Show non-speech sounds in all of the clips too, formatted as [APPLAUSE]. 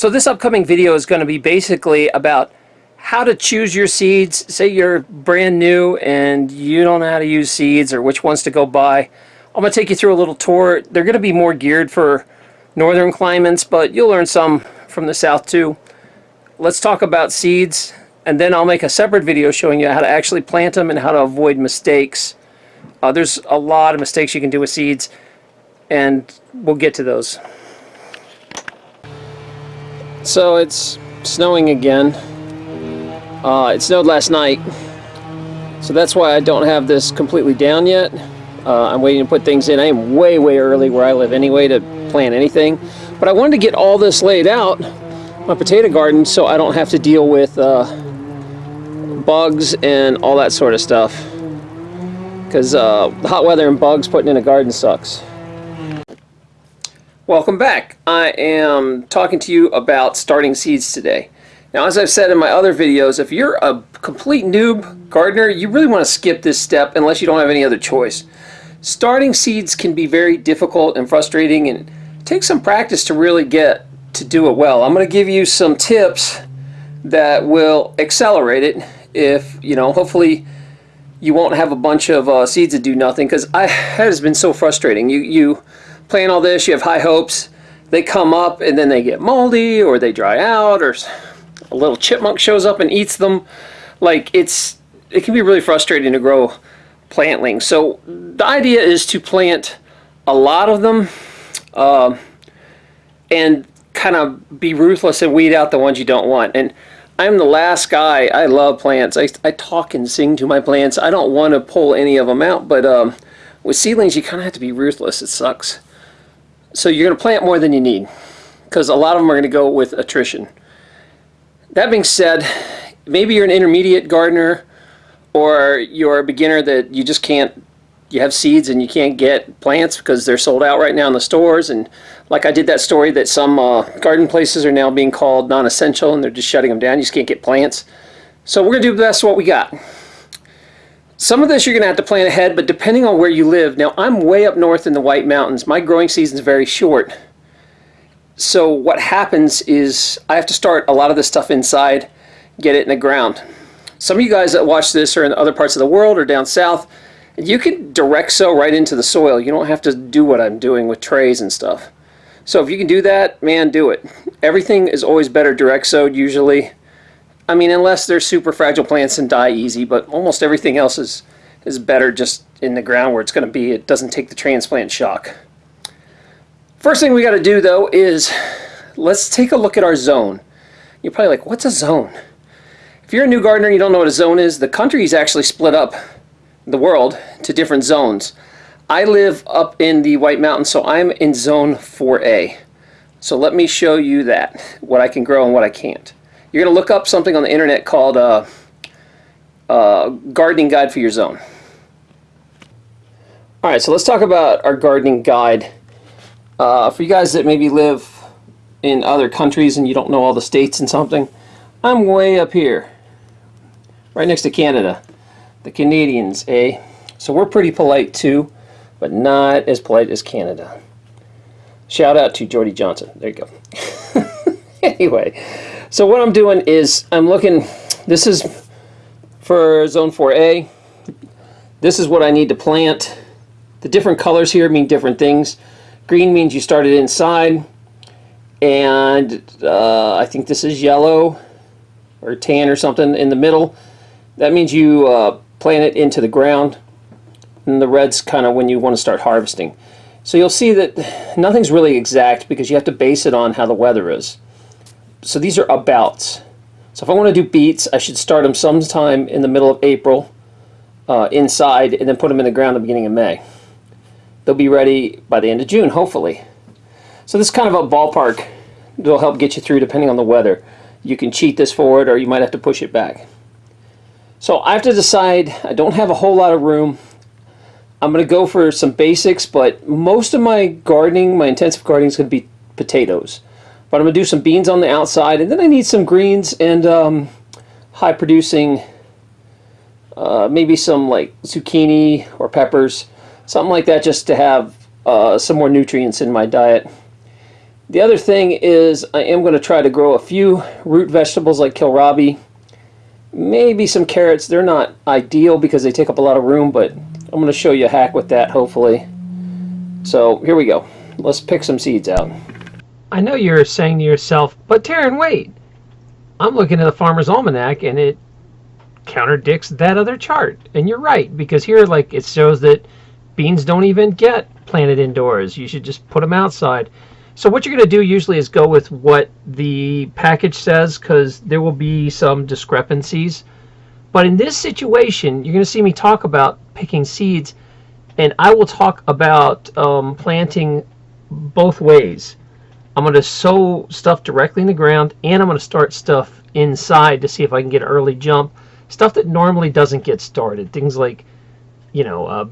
So this upcoming video is going to be basically about how to choose your seeds. Say you're brand new and you don't know how to use seeds or which ones to go buy. I'm going to take you through a little tour. They're going to be more geared for northern climates, but you'll learn some from the south too. Let's talk about seeds and then I'll make a separate video showing you how to actually plant them and how to avoid mistakes. Uh, there's a lot of mistakes you can do with seeds and we'll get to those. So it's snowing again. Uh, it snowed last night, so that's why I don't have this completely down yet. Uh, I'm waiting to put things in. I am way, way early where I live anyway to plant anything. But I wanted to get all this laid out, my potato garden, so I don't have to deal with uh, bugs and all that sort of stuff. Because uh, hot weather and bugs putting in a garden sucks. Welcome back. I am talking to you about starting seeds today. Now as I've said in my other videos, if you're a complete noob gardener, you really want to skip this step unless you don't have any other choice. Starting seeds can be very difficult and frustrating and take some practice to really get to do it well. I'm going to give you some tips that will accelerate it if, you know, hopefully you won't have a bunch of uh, seeds that do nothing because I [LAUGHS] has been so frustrating. You, you plant all this, you have high hopes, they come up and then they get moldy or they dry out or a little chipmunk shows up and eats them. Like it's, it can be really frustrating to grow plantlings. So the idea is to plant a lot of them uh, and kind of be ruthless and weed out the ones you don't want. And I'm the last guy. I love plants. I, I talk and sing to my plants. I don't want to pull any of them out, but um, with seedlings, you kind of have to be ruthless. It sucks. So you're going to plant more than you need because a lot of them are going to go with attrition. That being said, maybe you're an intermediate gardener or you're a beginner that you just can't, you have seeds and you can't get plants because they're sold out right now in the stores. And like I did that story that some uh, garden places are now being called non-essential and they're just shutting them down. You just can't get plants. So we're going to do the best what we got. Some of this you're going to have to plan ahead, but depending on where you live. Now, I'm way up north in the White Mountains. My growing season is very short. So what happens is I have to start a lot of this stuff inside, get it in the ground. Some of you guys that watch this are in other parts of the world or down south, and you can direct sow right into the soil. You don't have to do what I'm doing with trays and stuff. So if you can do that, man, do it. Everything is always better direct sowed usually. I mean, unless they're super fragile plants and die easy, but almost everything else is, is better just in the ground where it's going to be. It doesn't take the transplant shock. First thing we got to do, though, is let's take a look at our zone. You're probably like, what's a zone? If you're a new gardener and you don't know what a zone is, the country is actually split up, the world, to different zones. I live up in the White Mountains, so I'm in zone 4A. So let me show you that, what I can grow and what I can't. You're going to look up something on the internet called uh, uh, Gardening Guide for Your Zone. Alright, so let's talk about our gardening guide. Uh, for you guys that maybe live in other countries and you don't know all the states and something, I'm way up here, right next to Canada. The Canadians, eh? So we're pretty polite too, but not as polite as Canada. Shout out to Jordy Johnson. There you go. [LAUGHS] anyway, so what I'm doing is I'm looking, this is for zone 4A. This is what I need to plant. The different colors here mean different things. Green means you started inside. And uh, I think this is yellow or tan or something in the middle. That means you uh, plant it into the ground. And the red's kind of when you want to start harvesting. So you'll see that nothing's really exact because you have to base it on how the weather is so these are abouts. So if I want to do beets, I should start them sometime in the middle of April uh, inside and then put them in the ground at the beginning of May. They'll be ready by the end of June, hopefully. So this is kind of a ballpark that'll help get you through depending on the weather. You can cheat this forward or you might have to push it back. So I have to decide, I don't have a whole lot of room. I'm going to go for some basics, but most of my gardening, my intensive gardening is going to be potatoes. But I'm going to do some beans on the outside, and then I need some greens and um, high producing, uh, maybe some like zucchini or peppers, something like that just to have uh, some more nutrients in my diet. The other thing is I am going to try to grow a few root vegetables like kohlrabi. Maybe some carrots. They're not ideal because they take up a lot of room, but I'm going to show you a hack with that hopefully. So here we go. Let's pick some seeds out. I know you're saying to yourself, but Taryn, wait. I'm looking at the Farmer's Almanac and it counterdicts that other chart. And you're right, because here, like, it shows that beans don't even get planted indoors. You should just put them outside. So what you're going to do usually is go with what the package says, because there will be some discrepancies. But in this situation, you're going to see me talk about picking seeds, and I will talk about um, planting both ways. I'm going to sow stuff directly in the ground and I'm going to start stuff inside to see if I can get an early jump. Stuff that normally doesn't get started. Things like, you know, uh,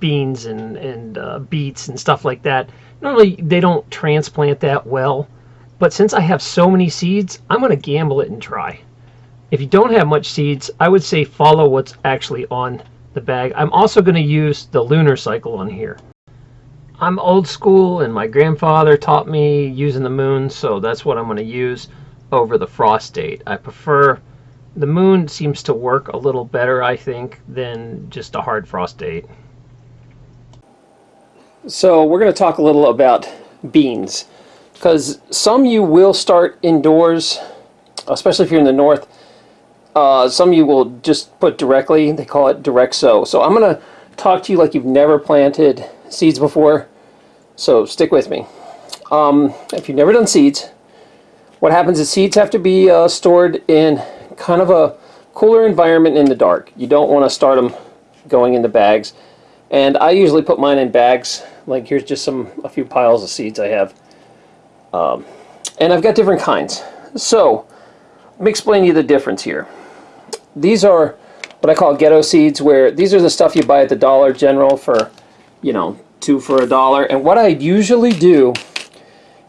beans and, and uh, beets and stuff like that. Normally they don't transplant that well. But since I have so many seeds, I'm going to gamble it and try. If you don't have much seeds, I would say follow what's actually on the bag. I'm also going to use the lunar cycle on here. I'm old school and my grandfather taught me using the moon, so that's what I'm going to use over the frost date. I prefer the moon seems to work a little better, I think, than just a hard frost date. So we're going to talk a little about beans because some you will start indoors, especially if you're in the north. Uh, some you will just put directly, they call it direct sow. So I'm going to talk to you like you've never planted seeds before, so stick with me. Um, if you've never done seeds, what happens is seeds have to be uh, stored in kind of a cooler environment in the dark. You don't want to start them going into bags. And I usually put mine in bags. Like here's just some a few piles of seeds I have. Um, and I've got different kinds. So let me explain you the difference here. These are what I call ghetto seeds where these are the stuff you buy at the Dollar General for you know, two for a dollar. And what I usually do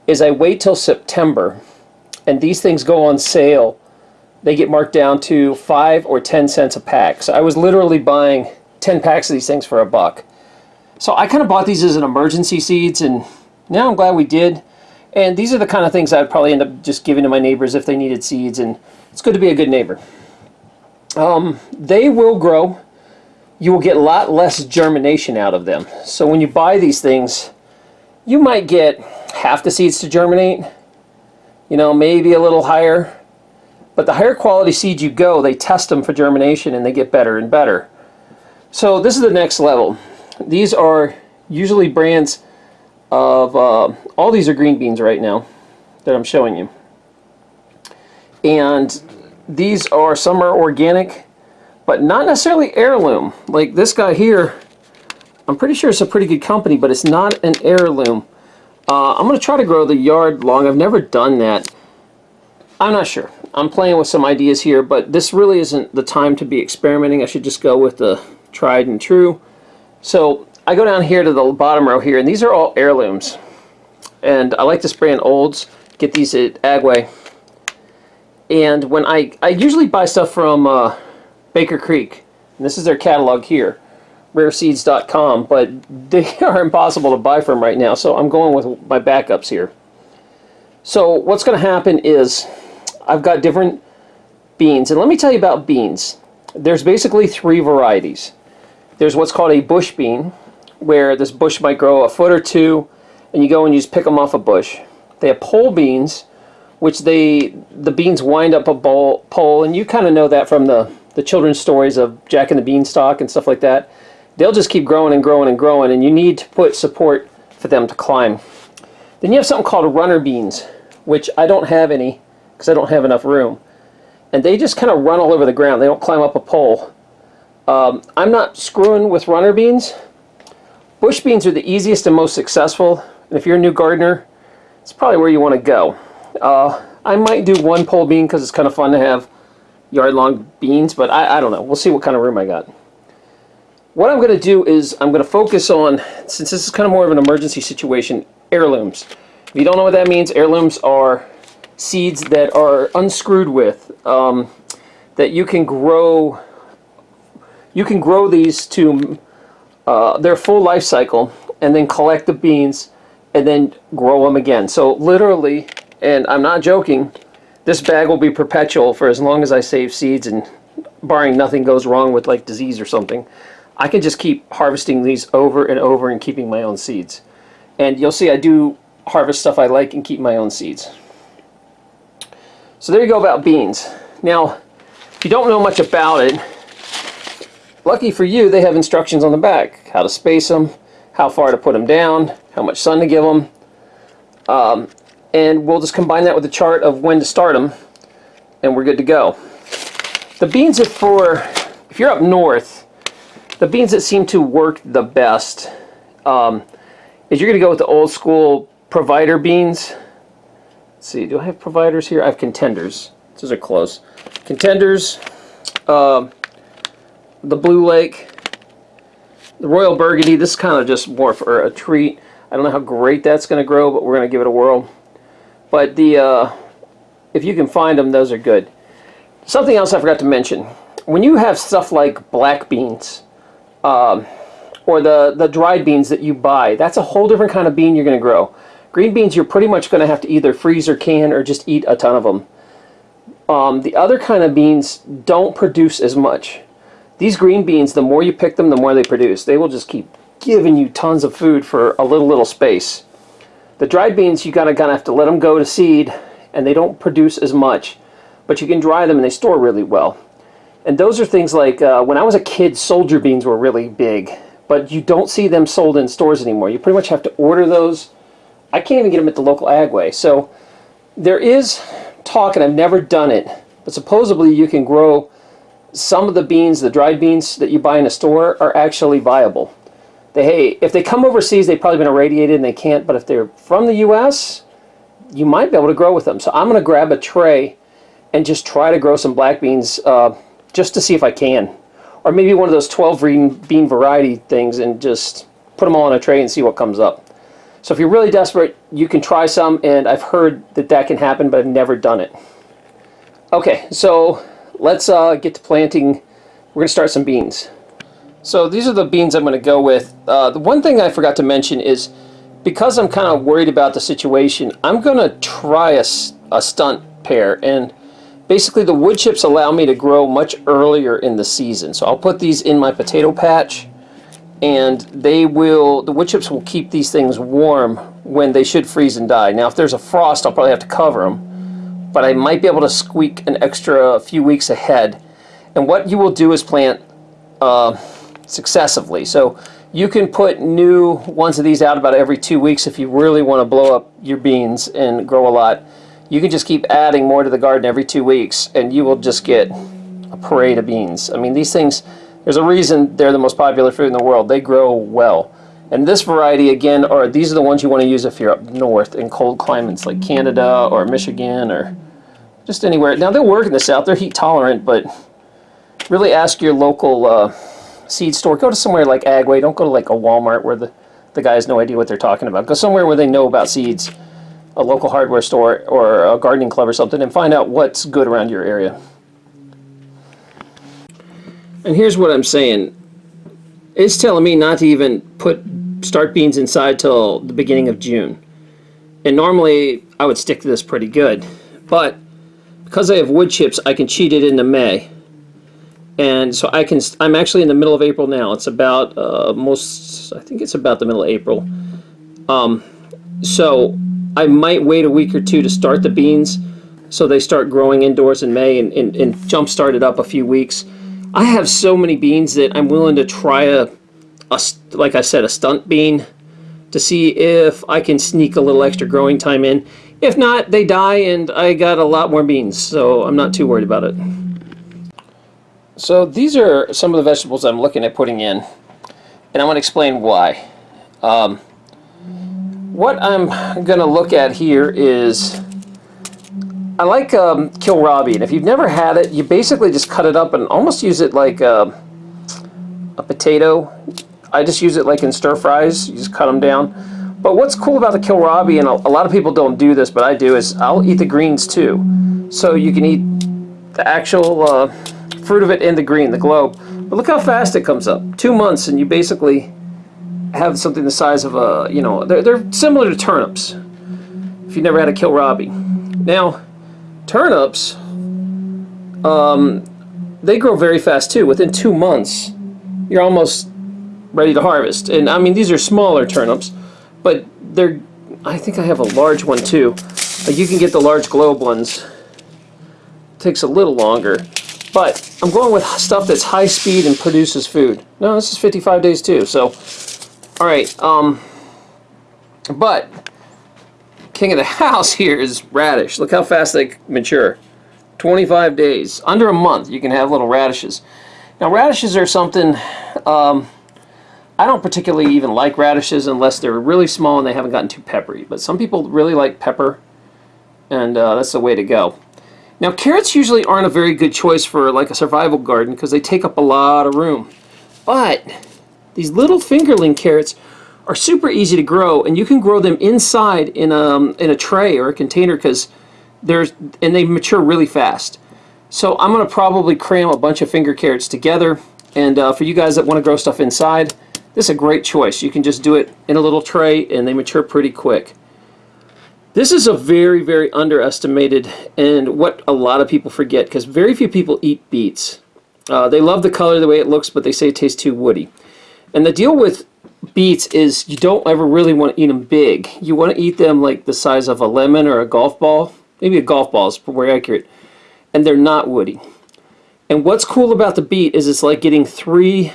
is I wait till September and these things go on sale. They get marked down to five or ten cents a pack. So I was literally buying 10 packs of these things for a buck. So I kind of bought these as an emergency seeds and now I'm glad we did. And these are the kind of things I'd probably end up just giving to my neighbors if they needed seeds and it's good to be a good neighbor. Um, they will grow you will get a lot less germination out of them. So when you buy these things, you might get half the seeds to germinate, you know, maybe a little higher. But the higher quality seeds you go, they test them for germination and they get better and better. So this is the next level. These are usually brands of, uh, all these are green beans right now that I'm showing you. And these are, some are organic, but not necessarily heirloom. Like this guy here, I'm pretty sure it's a pretty good company, but it's not an heirloom. Uh, I'm going to try to grow the yard long. I've never done that. I'm not sure. I'm playing with some ideas here, but this really isn't the time to be experimenting. I should just go with the tried and true. So I go down here to the bottom row here, and these are all heirlooms. And I like to spray in olds, get these at Agway. And when I, I usually buy stuff from uh, Baker Creek. And this is their catalog here, rareseeds.com, but [LAUGHS] they are impossible to buy from right now, so I'm going with my backups here. So what's going to happen is I've got different beans, and let me tell you about beans. There's basically three varieties. There's what's called a bush bean, where this bush might grow a foot or two, and you go and you just pick them off a bush. They have pole beans, which they the beans wind up a bowl, pole, and you kind of know that from the the children's stories of Jack and the Beanstalk and stuff like that, they'll just keep growing and growing and growing, and you need to put support for them to climb. Then you have something called runner beans, which I don't have any because I don't have enough room. And they just kind of run all over the ground. They don't climb up a pole. Um, I'm not screwing with runner beans. Bush beans are the easiest and most successful. And if you're a new gardener, it's probably where you want to go. Uh, I might do one pole bean because it's kind of fun to have yard-long beans, but I, I don't know. We'll see what kind of room I got. What I'm going to do is I'm going to focus on, since this is kind of more of an emergency situation, heirlooms. If you don't know what that means, heirlooms are seeds that are unscrewed with, um, that you can grow, you can grow these to uh, their full life cycle and then collect the beans and then grow them again. So literally, and I'm not joking, this bag will be perpetual for as long as I save seeds and barring nothing goes wrong with like disease or something. I can just keep harvesting these over and over and keeping my own seeds. And you'll see I do harvest stuff I like and keep my own seeds. So there you go about beans. Now, if you don't know much about it, lucky for you, they have instructions on the back. How to space them, how far to put them down, how much sun to give them. Um, and we'll just combine that with a chart of when to start them, and we're good to go. The beans that for, if you're up north, the beans that seem to work the best um, is you're going to go with the old school provider beans. Let's see, do I have providers here? I have contenders. Those are close. Contenders, uh, the Blue Lake, the Royal Burgundy. This is kind of just more for a treat. I don't know how great that's going to grow, but we're going to give it a whirl. But the uh, if you can find them, those are good. Something else I forgot to mention. When you have stuff like black beans, um, or the, the dried beans that you buy, that's a whole different kind of bean you're going to grow. Green beans, you're pretty much going to have to either freeze or can or just eat a ton of them. Um, the other kind of beans don't produce as much. These green beans, the more you pick them, the more they produce. They will just keep giving you tons of food for a little, little space. The dried beans, you gotta kind of have to let them go to seed, and they don't produce as much. But you can dry them and they store really well. And those are things like, uh, when I was a kid, soldier beans were really big. But you don't see them sold in stores anymore. You pretty much have to order those. I can't even get them at the local Agway. So there is talk, and I've never done it, but supposedly you can grow some of the beans, the dried beans that you buy in a store, are actually viable. They, hey, if they come overseas, they've probably been irradiated and they can't, but if they're from the U.S., you might be able to grow with them. So I'm going to grab a tray and just try to grow some black beans uh, just to see if I can. Or maybe one of those 12 bean, bean variety things and just put them all on a tray and see what comes up. So if you're really desperate, you can try some, and I've heard that that can happen, but I've never done it. Okay, so let's uh, get to planting. We're going to start some beans. So these are the beans I'm going to go with. Uh, the one thing I forgot to mention is because I'm kind of worried about the situation, I'm going to try a, a stunt pair. And basically the wood chips allow me to grow much earlier in the season. So I'll put these in my potato patch and they will, the wood chips will keep these things warm when they should freeze and die. Now if there's a frost, I'll probably have to cover them, but I might be able to squeak an extra few weeks ahead. And what you will do is plant uh, successively. So you can put new ones of these out about every two weeks if you really want to blow up your beans and grow a lot. You can just keep adding more to the garden every two weeks and you will just get a parade of beans. I mean these things, there's a reason they're the most popular food in the world. They grow well. And this variety, again, are these are the ones you want to use if you're up north in cold climates like Canada or Michigan or just anywhere. Now, they'll work in the south. They're heat tolerant, but really ask your local uh, seed store. Go to somewhere like Agway. Don't go to like a Walmart where the, the guy has no idea what they're talking about. Go somewhere where they know about seeds, a local hardware store or a gardening club or something, and find out what's good around your area. And here's what I'm saying. It's telling me not to even put start beans inside till the beginning of June. And normally I would stick to this pretty good. But because I have wood chips, I can cheat it into May. And so I can, I'm actually in the middle of April now. It's about uh, most, I think it's about the middle of April. Um, so I might wait a week or two to start the beans so they start growing indoors in May and, and, and jump start it up a few weeks. I have so many beans that I'm willing to try a, a, like I said, a stunt bean to see if I can sneak a little extra growing time in. If not, they die and I got a lot more beans, so I'm not too worried about it. So these are some of the vegetables I'm looking at putting in, and I want to explain why. Um, what I'm going to look at here is I like um, kohlrabi, and if you've never had it, you basically just cut it up and almost use it like a, a potato. I just use it like in stir fries. You just cut them down. But what's cool about the kohlrabi, and a, a lot of people don't do this, but I do, is I'll eat the greens too. So you can eat the actual uh, fruit of it in the green, the globe. But look how fast it comes up. Two months, and you basically have something the size of a, you know, they're, they're similar to turnips. If you never had a kohlrabi. Now, turnips, um, they grow very fast too. Within two months, you're almost ready to harvest. And I mean, these are smaller turnips, but they're, I think I have a large one too. Like you can get the large globe ones. takes a little longer. But I'm going with stuff that's high speed and produces food. No, this is 55 days too. So, all right. Um, but king of the [LAUGHS] house here is radish. Look how fast they mature. 25 days. Under a month, you can have little radishes. Now, radishes are something... Um, I don't particularly even like radishes unless they're really small and they haven't gotten too peppery. But some people really like pepper, and uh, that's the way to go. Now carrots usually aren't a very good choice for like a survival garden because they take up a lot of room. But these little fingerling carrots are super easy to grow and you can grow them inside in a, um, in a tray or a container because there's and they mature really fast. So I'm going to probably cram a bunch of finger carrots together and uh, for you guys that want to grow stuff inside this is a great choice. You can just do it in a little tray and they mature pretty quick. This is a very, very underestimated and what a lot of people forget because very few people eat beets. Uh, they love the color, the way it looks, but they say it tastes too woody. And the deal with beets is you don't ever really want to eat them big. You want to eat them like the size of a lemon or a golf ball. Maybe a golf ball is more accurate. And they're not woody. And what's cool about the beet is it's like getting three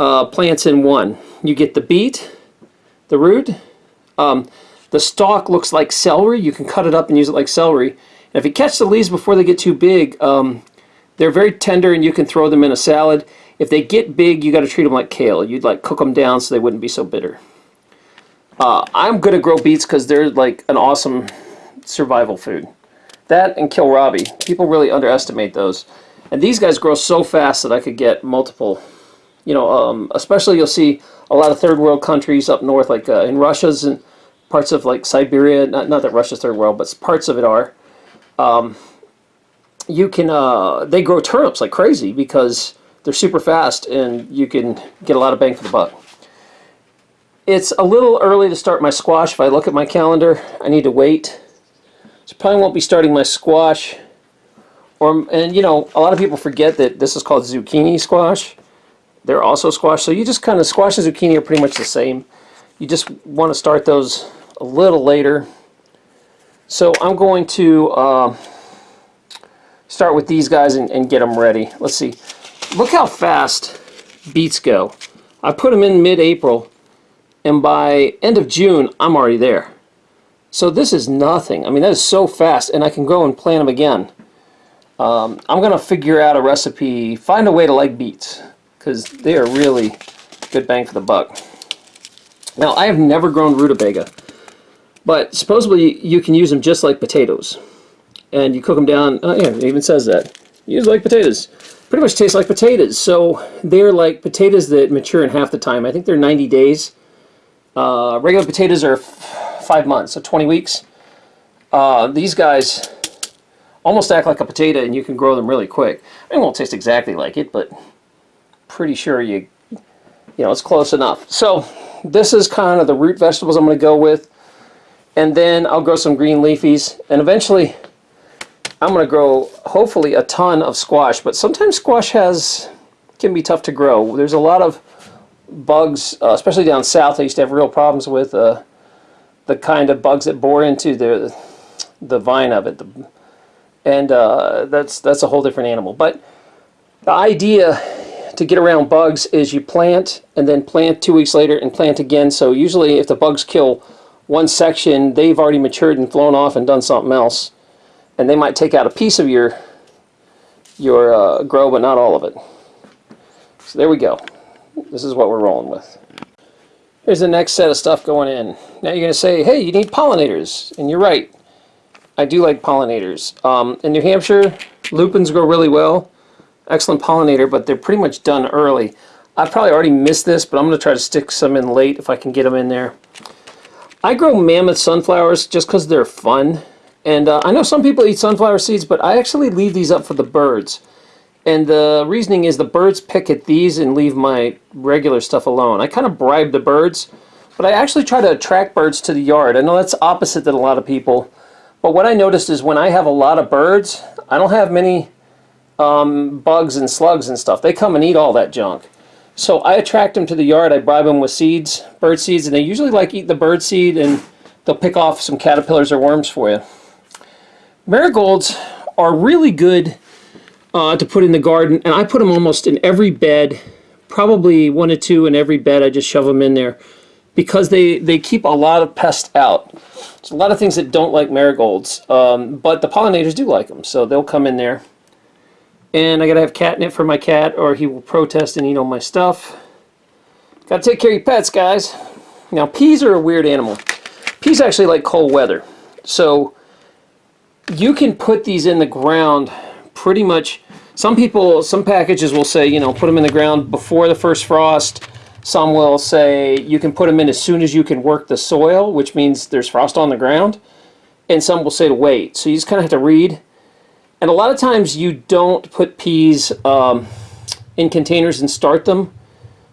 uh, plants in one. You get the beet, the root, um, the stalk looks like celery. You can cut it up and use it like celery. And if you catch the leaves before they get too big, um, they're very tender and you can throw them in a salad. If they get big, you got to treat them like kale. You'd like cook them down so they wouldn't be so bitter. Uh, I'm going to grow beets because they're like an awesome survival food. That and kohlrabi. People really underestimate those. And these guys grow so fast that I could get multiple, you know, um, especially you'll see a lot of third world countries up north, like uh, in Russia's and parts of like Siberia, not, not that Russia's third world, but parts of it are, um, you can, uh, they grow turnips like crazy because they're super fast and you can get a lot of bang for the buck. It's a little early to start my squash. If I look at my calendar, I need to wait. So probably won't be starting my squash. Or, and you know, a lot of people forget that this is called zucchini squash. They're also squash. So you just kind of, squash and zucchini are pretty much the same. You just want to start those a little later. So I'm going to uh, start with these guys and, and, get them ready. Let's see. Look how fast beets go. I put them in mid-April and by end of June I'm already there. So this is nothing. I mean that is so fast and I can go and plant them again. Um, I'm going to figure out a recipe, find a way to like beets because they are really good bang for the buck. Now I have never grown rutabaga. But supposedly you can use them just like potatoes. And you cook them down, oh yeah, it even says that. Use like potatoes. Pretty much taste like potatoes. So they're like potatoes that mature in half the time. I think they're 90 days. Uh, regular potatoes are five months, so 20 weeks. Uh, these guys almost act like a potato and you can grow them really quick. It won't taste exactly like it, but pretty sure you, you know, it's close enough. So this is kind of the root vegetables I'm going to go with and then I'll grow some green leafies. And eventually I'm going to grow hopefully a ton of squash. But sometimes squash has can be tough to grow. There's a lot of bugs uh, especially down south I used to have real problems with uh, the kind of bugs that bore into the the vine of it. The, and uh, that's that's a whole different animal. But the idea to get around bugs is you plant and then plant two weeks later and plant again. So usually if the bugs kill one section, they've already matured and flown off and done something else. And they might take out a piece of your, your uh, grow, but not all of it. So there we go. This is what we're rolling with. Here's the next set of stuff going in. Now you're going to say, hey, you need pollinators. And you're right. I do like pollinators. Um, in New Hampshire, lupins grow really well. Excellent pollinator, but they're pretty much done early. I've probably already missed this, but I'm going to try to stick some in late if I can get them in there. I grow mammoth sunflowers just because they're fun. And uh, I know some people eat sunflower seeds, but I actually leave these up for the birds. And the reasoning is the birds pick at these and leave my regular stuff alone. I kind of bribe the birds, but I actually try to attract birds to the yard. I know that's opposite than a lot of people, but what I noticed is when I have a lot of birds, I don't have many um, bugs and slugs and stuff. They come and eat all that junk. So I attract them to the yard. I bribe them with seeds, bird seeds, and they usually like eat the bird seed and they'll pick off some caterpillars or worms for you. Marigolds are really good uh, to put in the garden, and I put them almost in every bed, probably one or two in every bed. I just shove them in there because they, they keep a lot of pests out. There's a lot of things that don't like marigolds, um, but the pollinators do like them, so they'll come in there. And I gotta have catnip for my cat, or he will protest and eat all my stuff. Gotta take care of your pets, guys. Now, peas are a weird animal. Peas actually like cold weather. So, you can put these in the ground pretty much. Some people, some packages will say, you know, put them in the ground before the first frost. Some will say you can put them in as soon as you can work the soil, which means there's frost on the ground. And some will say to wait. So you just kind of have to read. And a lot of times you don't put peas um, in containers and start them.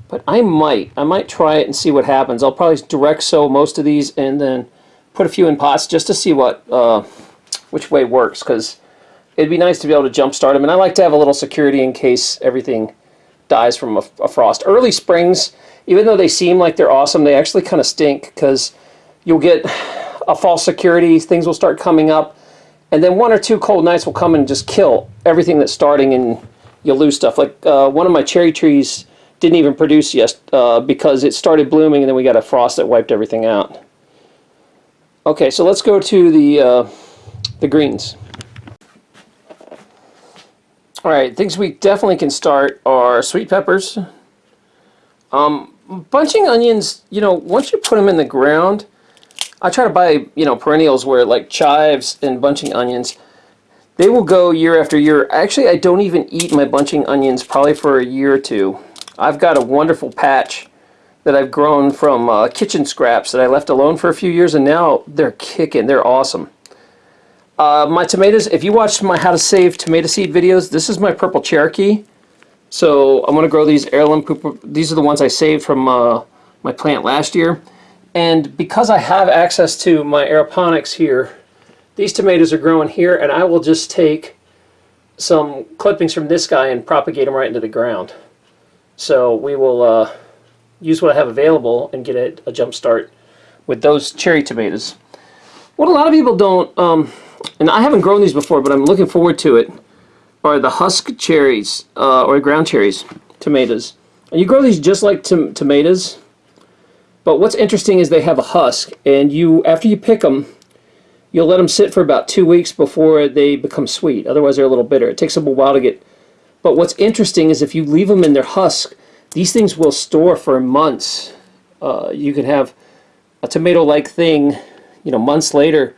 But I might. I might try it and see what happens. I'll probably direct sow most of these and then put a few in pots just to see what uh, which way works. Because it'd be nice to be able to jump start them. And I like to have a little security in case everything dies from a, a frost. Early springs, even though they seem like they're awesome, they actually kind of stink because you'll get a false security. Things will start coming up and then one or two cold nights will come and just kill everything that's starting and you'll lose stuff. Like uh, one of my cherry trees didn't even produce yet uh, because it started blooming and then we got a frost that wiped everything out. Okay, so let's go to the, uh, the greens. Alright, things we definitely can start are sweet peppers. Um, bunching onions, you know, once you put them in the ground, I try to buy, you know, perennials where like chives and bunching onions, they will go year after year. Actually, I don't even eat my bunching onions probably for a year or two. I've got a wonderful patch that I've grown from uh, kitchen scraps that I left alone for a few years, and now they're kicking. They're awesome. Uh, my tomatoes, if you watched my how to save tomato seed videos, this is my purple Cherokee. So I'm going to grow these heirloom, these are the ones I saved from uh, my plant last year. And because I have access to my aeroponics here, these tomatoes are growing here and I will just take some clippings from this guy and propagate them right into the ground. So we will uh, use what I have available and get a, a jump start with those cherry tomatoes. What a lot of people don't, um, and I haven't grown these before, but I'm looking forward to it, are the husk cherries, uh, or ground cherries, tomatoes. And you grow these just like tom tomatoes, but what's interesting is they have a husk, and you after you pick them, you'll let them sit for about two weeks before they become sweet. Otherwise, they're a little bitter. It takes them a while to get. But what's interesting is if you leave them in their husk, these things will store for months. Uh, you can have a tomato-like thing, you know, months later,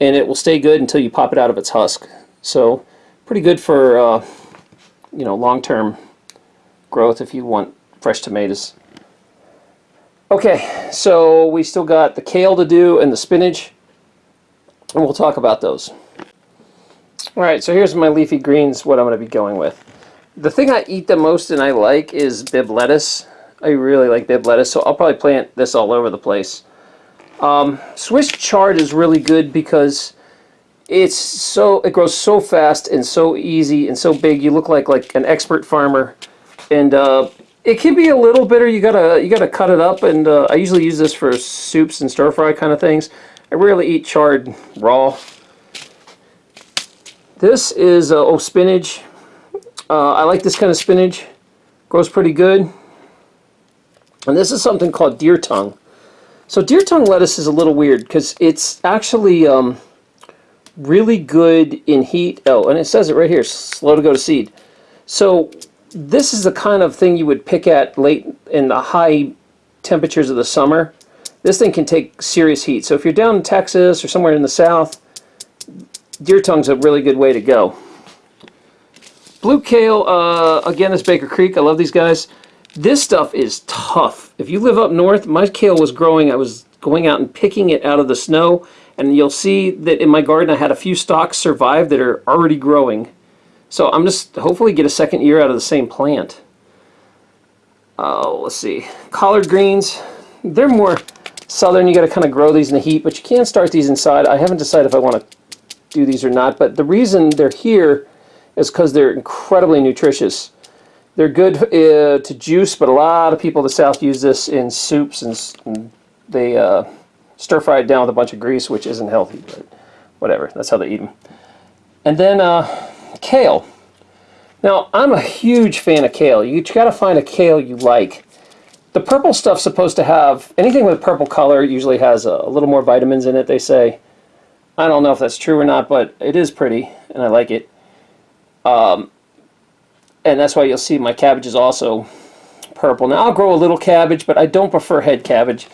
and it will stay good until you pop it out of its husk. So, pretty good for uh, you know long-term growth if you want fresh tomatoes. Okay, so we still got the kale to do and the spinach, and we'll talk about those. Alright, so here's my leafy greens, what I'm going to be going with. The thing I eat the most and I like is Bibb lettuce. I really like Bibb lettuce, so I'll probably plant this all over the place. Um, Swiss chard is really good because it's so it grows so fast and so easy and so big. You look like like an expert farmer, and uh, it can be a little bitter. You gotta you gotta cut it up, and uh, I usually use this for soups and stir fry kind of things. I rarely eat chard raw. This is uh, oh spinach. Uh, I like this kind of spinach. Grows pretty good. And this is something called deer tongue. So deer tongue lettuce is a little weird because it's actually um, really good in heat. Oh, and it says it right here, slow to go to seed. So this is the kind of thing you would pick at late in the high temperatures of the summer. This thing can take serious heat. So if you're down in Texas or somewhere in the south, deer tongue's a really good way to go. Blue kale, uh, again, is Baker Creek. I love these guys. This stuff is tough. If you live up north, my kale was growing. I was going out and picking it out of the snow. And you'll see that in my garden I had a few stalks survive that are already growing. So I'm just hopefully get a second year out of the same plant. Oh, let's see. Collard greens, they're more southern. You got to kind of grow these in the heat, but you can start these inside. I haven't decided if I want to do these or not, but the reason they're here is because they're incredibly nutritious. They're good uh, to juice, but a lot of people in the South use this in soups, and, and they uh, stir fry it down with a bunch of grease, which isn't healthy, but whatever. That's how they eat them. And then uh, kale. Now, I'm a huge fan of kale. You got to find a kale you like. The purple stuff's supposed to have, anything with purple color usually has a, a little more vitamins in it, they say. I don't know if that's true or not, but it is pretty, and I like it. Um, and that's why you'll see my cabbage is also purple. Now I'll grow a little cabbage, but I don't prefer head cabbage.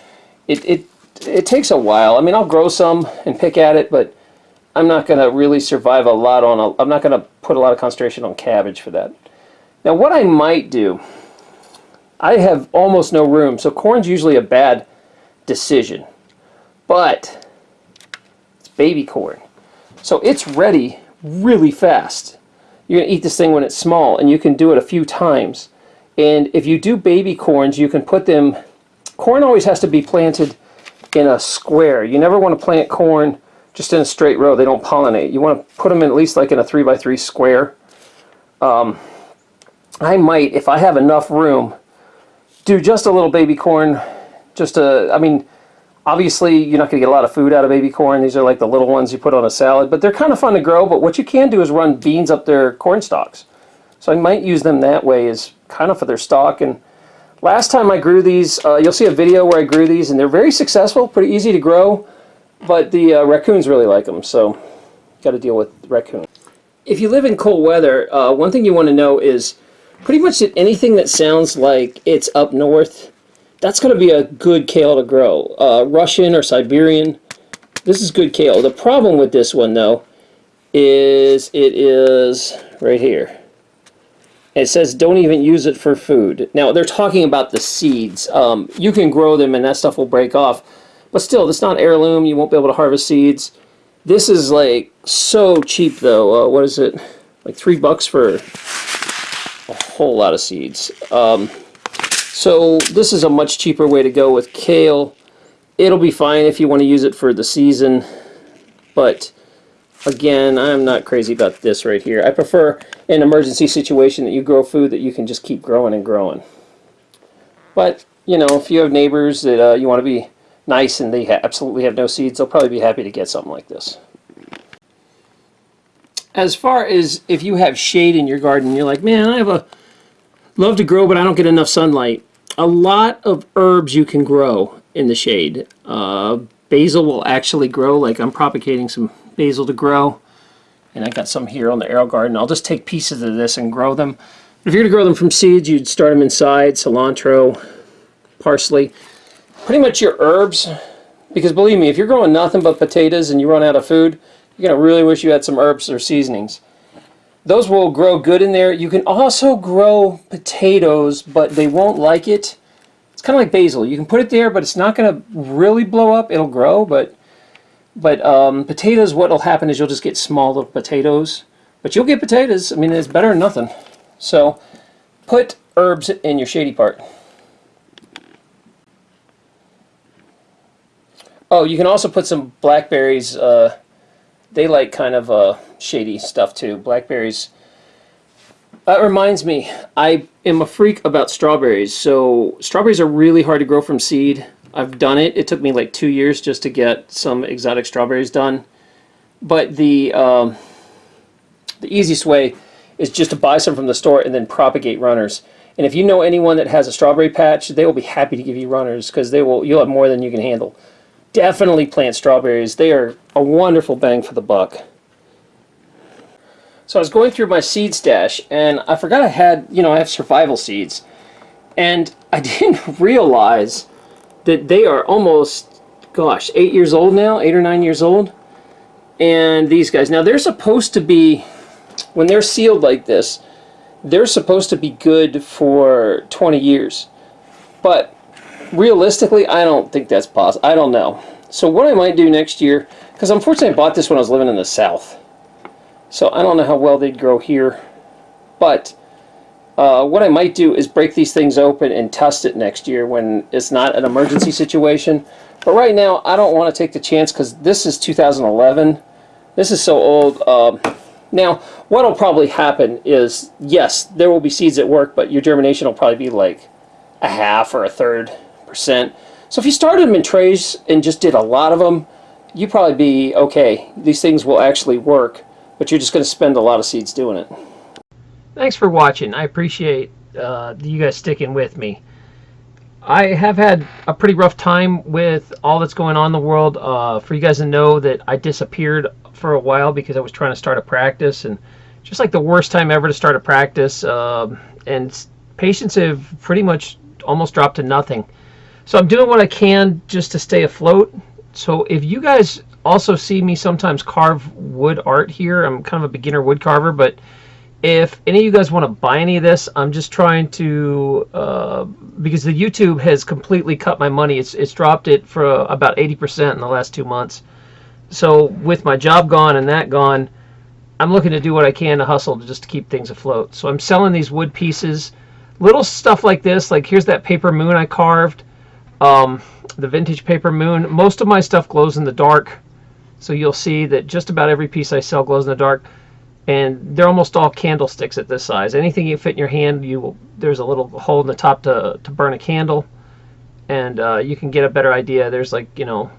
It, it, it takes a while. I mean, I'll grow some and pick at it, but I'm not going to really survive a lot on, a, I'm not going to put a lot of concentration on cabbage for that. Now what I might do, I have almost no room, so corn's usually a bad decision. But it's baby corn. So it's ready really fast you're going to eat this thing when it's small, and you can do it a few times. And if you do baby corns, you can put them, corn always has to be planted in a square. You never want to plant corn just in a straight row. They don't pollinate. You want to put them in at least like in a 3 by 3 square. Um, I might, if I have enough room, do just a little baby corn. Just a, I mean, Obviously, you're not going to get a lot of food out of baby corn. These are like the little ones you put on a salad, but they're kind of fun to grow. But what you can do is run beans up their corn stalks. So I might use them that way as kind of for their stalk. And last time I grew these, uh, you'll see a video where I grew these, and they're very successful, pretty easy to grow, but the uh, raccoons really like them, so got to deal with raccoons. If you live in cold weather, uh, one thing you want to know is pretty much that anything that sounds like it's up north that's going to be a good kale to grow. Uh, Russian or Siberian, this is good kale. The problem with this one, though, is it is right here. It says don't even use it for food. Now, they're talking about the seeds. Um, you can grow them and that stuff will break off. But still, it's not heirloom. You won't be able to harvest seeds. This is like so cheap, though. Uh, what is it? Like three bucks for a whole lot of seeds. Um, so this is a much cheaper way to go with kale. It'll be fine if you want to use it for the season, but again, I'm not crazy about this right here. I prefer an emergency situation that you grow food that you can just keep growing and growing. But, you know, if you have neighbors that uh, you want to be nice and they ha absolutely have no seeds, they'll probably be happy to get something like this. As far as if you have shade in your garden, you're like, man, I have a love to grow, but I don't get enough sunlight a lot of herbs you can grow in the shade. Uh, basil will actually grow, like I'm propagating some basil to grow. And I got some here on the AeroGarden. I'll just take pieces of this and grow them. If you're going to grow them from seeds, you'd start them inside, cilantro, parsley. Pretty much your herbs, because believe me, if you're growing nothing but potatoes and you run out of food, you're going to really wish you had some herbs or seasonings. Those will grow good in there. You can also grow potatoes, but they won't like it. It's kind of like basil. You can put it there, but it's not going to really blow up. It'll grow, but but um, potatoes, what will happen is you'll just get small little potatoes. But you'll get potatoes. I mean, it's better than nothing. So put herbs in your shady part. Oh, you can also put some blackberries. Uh, they like kind of uh, shady stuff too. Blackberries. That reminds me, I am a freak about strawberries. So strawberries are really hard to grow from seed. I've done it. It took me like two years just to get some exotic strawberries done. But the um, the easiest way is just to buy some from the store and then propagate runners. And if you know anyone that has a strawberry patch, they will be happy to give you runners because they will you'll have more than you can handle. Definitely plant strawberries. They are a wonderful bang for the buck. So I was going through my seed stash, and I forgot I had, you know, I have survival seeds. And I [LAUGHS] didn't realize that they are almost, gosh, eight years old now, eight or nine years old. And these guys, now they're supposed to be, when they're sealed like this, they're supposed to be good for 20 years. But realistically, I don't think that's possible. I don't know. So what I might do next year, because unfortunately I bought this when I was living in the South. So I don't know how well they'd grow here. But uh, what I might do is break these things open and test it next year when it's not an emergency situation. But right now, I don't want to take the chance because this is 2011. This is so old. Um, now, what will probably happen is, yes, there will be seeds that work, but your germination will probably be like a half or a third percent. So if you started them in trays and just did a lot of them, you'd probably be okay. These things will actually work, but you're just going to spend a lot of seeds doing it. Thanks for watching. I appreciate uh, you guys sticking with me. I have had a pretty rough time with all that's going on in the world. Uh, for you guys to know that I disappeared for a while because I was trying to start a practice and just like the worst time ever to start a practice. Uh, and patients have pretty much almost dropped to nothing. So I'm doing what I can just to stay afloat. So if you guys also see me sometimes carve wood art here, I'm kind of a beginner wood carver, but if any of you guys want to buy any of this, I'm just trying to, uh, because the YouTube has completely cut my money. It's, it's dropped it for about 80% in the last two months. So with my job gone and that gone, I'm looking to do what I can to hustle to just to keep things afloat. So I'm selling these wood pieces, little stuff like this. Like here's that paper moon I carved, um, the vintage paper moon. Most of my stuff glows in the dark. So you'll see that just about every piece I sell glows in the dark and they're almost all candlesticks at this size. Anything you fit in your hand, you there's a little hole in the top to, to burn a candle, and uh, you can get a better idea. There's like you know,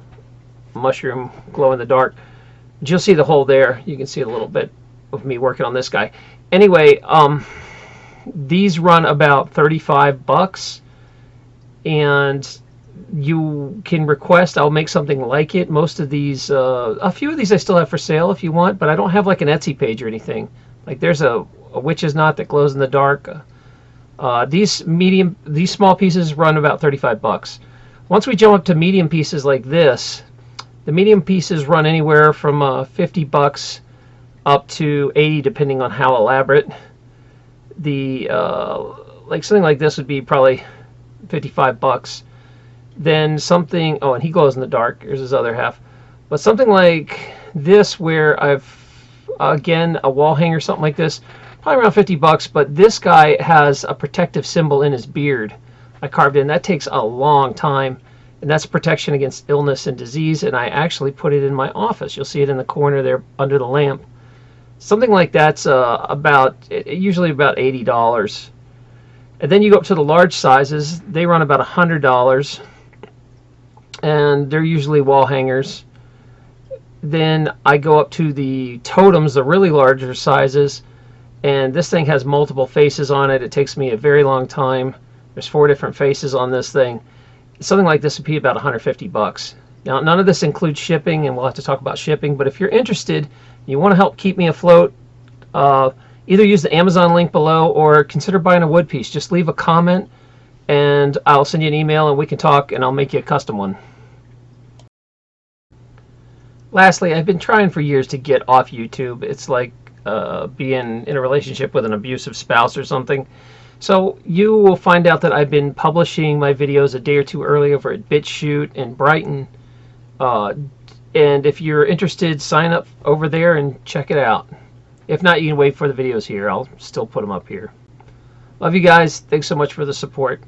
mushroom glow in the dark. You'll see the hole there. You can see a little bit of me working on this guy. Anyway, um, these run about 35 bucks, and you can request I'll make something like it. Most of these uh, a few of these I still have for sale if you want but I don't have like an Etsy page or anything. Like there's a, a witch's knot that glows in the dark. Uh, these medium these small pieces run about 35 bucks. Once we jump up to medium pieces like this the medium pieces run anywhere from uh, 50 bucks up to 80 depending on how elaborate. The uh, like something like this would be probably 55 bucks then something, oh, and he glows in the dark. Here's his other half. But something like this where I've, again, a wall hanger, something like this, probably around 50 bucks, but this guy has a protective symbol in his beard. I carved in. That takes a long time, and that's protection against illness and disease, and I actually put it in my office. You'll see it in the corner there under the lamp. Something like that's uh, about, usually about $80. And then you go up to the large sizes. They run about $100 and they're usually wall hangers. Then I go up to the totems, the really larger sizes, and this thing has multiple faces on it. It takes me a very long time. There's four different faces on this thing. Something like this would be about 150 bucks. Now, none of this includes shipping, and we'll have to talk about shipping, but if you're interested, you want to help keep me afloat, uh, either use the Amazon link below or consider buying a wood piece. Just leave a comment, and I'll send you an email, and we can talk, and I'll make you a custom one. Lastly, I've been trying for years to get off YouTube. It's like uh, being in a relationship with an abusive spouse or something. So you will find out that I've been publishing my videos a day or two early over at BitChute in Brighteon. Uh, and if you're interested, sign up over there and check it out. If not, you can wait for the videos here. I'll still put them up here. Love you guys. Thanks so much for the support.